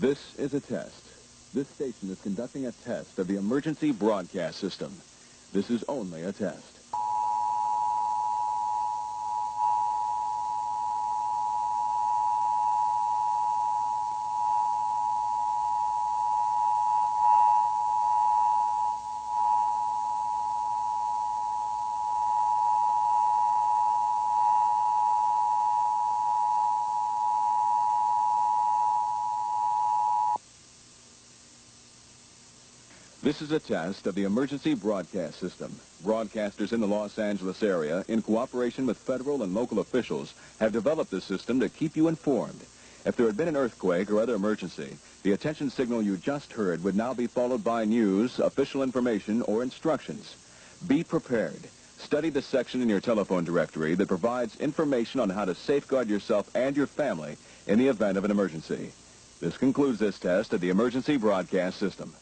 This is a test. This station is conducting a test of the emergency broadcast system. This is only a test. This is a test of the emergency broadcast system. Broadcasters in the Los Angeles area, in cooperation with federal and local officials, have developed this system to keep you informed. If there had been an earthquake or other emergency, the attention signal you just heard would now be followed by news, official information, or instructions. Be prepared. Study the section in your telephone directory that provides information on how to safeguard yourself and your family in the event of an emergency. This concludes this test of the emergency broadcast system.